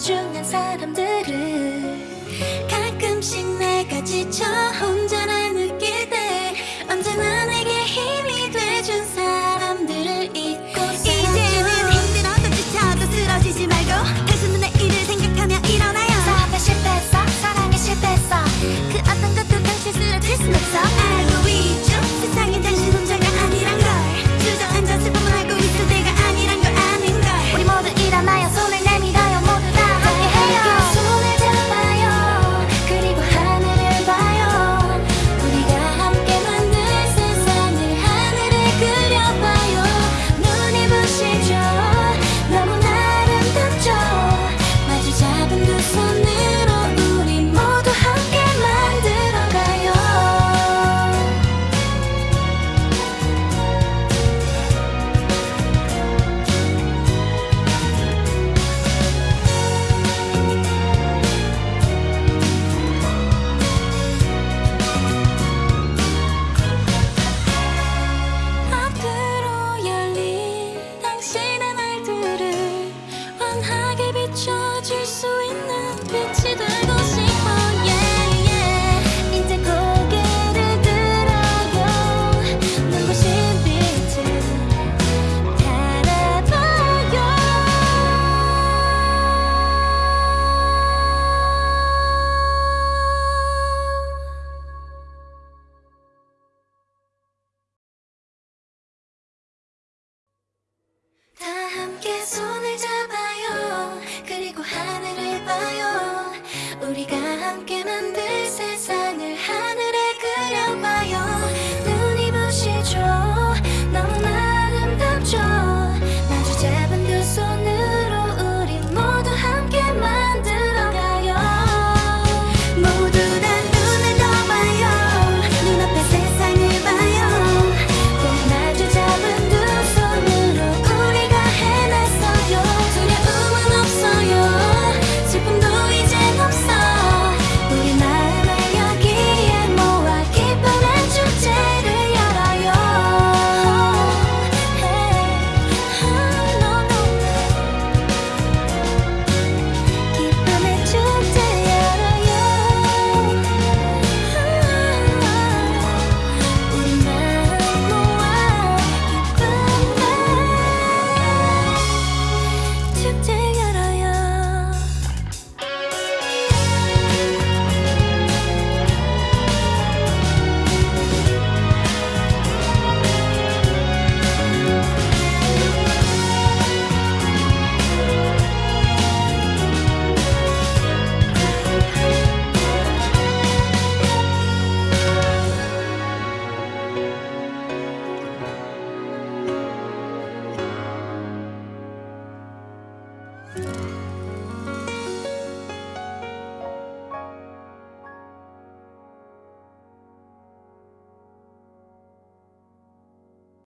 소중한 사람들을 가끔씩 내가 지쳐